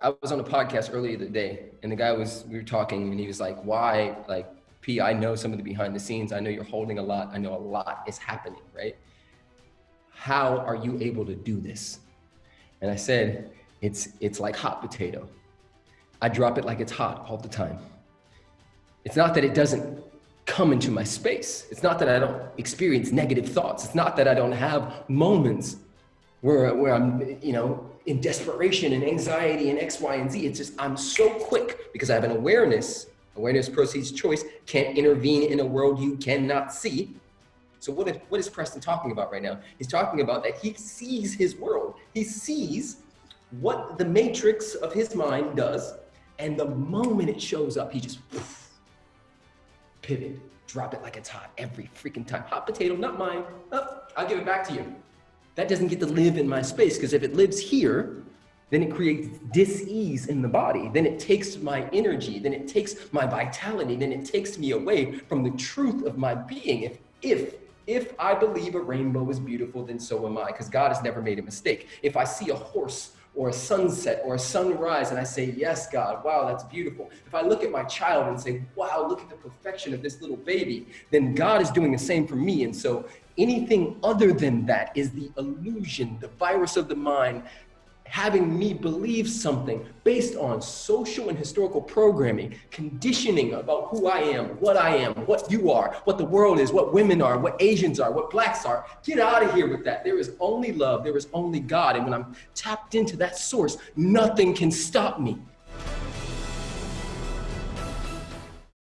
I was on a podcast earlier today, and the guy was we were talking, and he was like, "Why, like, P? I know some of the behind the scenes. I know you're holding a lot. I know a lot is happening, right? How are you able to do this?" And I said, "It's it's like hot potato. I drop it like it's hot all the time. It's not that it doesn't come into my space. It's not that I don't experience negative thoughts. It's not that I don't have moments where, where I'm, you know, in desperation and anxiety and X, Y, and Z. It's just, I'm so quick because I have an awareness, awareness proceeds choice, can't intervene in a world you cannot see. So what is, what is Preston talking about right now? He's talking about that he sees his world. He sees what the matrix of his mind does. And the moment it shows up, he just poof, pivot, drop it like it's hot every freaking time. Hot potato, not mine. Oh, I'll give it back to you that doesn't get to live in my space because if it lives here, then it creates dis-ease in the body. Then it takes my energy, then it takes my vitality, then it takes me away from the truth of my being. If, if, if I believe a rainbow is beautiful, then so am I, because God has never made a mistake. If I see a horse or a sunset or a sunrise and I say, yes, God, wow, that's beautiful. If I look at my child and say, wow, look at the perfection of this little baby, then God is doing the same for me. And so Anything other than that is the illusion, the virus of the mind, having me believe something based on social and historical programming, conditioning about who I am, what I am, what you are, what the world is, what women are, what Asians are, what blacks are. Get out of here with that. There is only love, there is only God. And when I'm tapped into that source, nothing can stop me.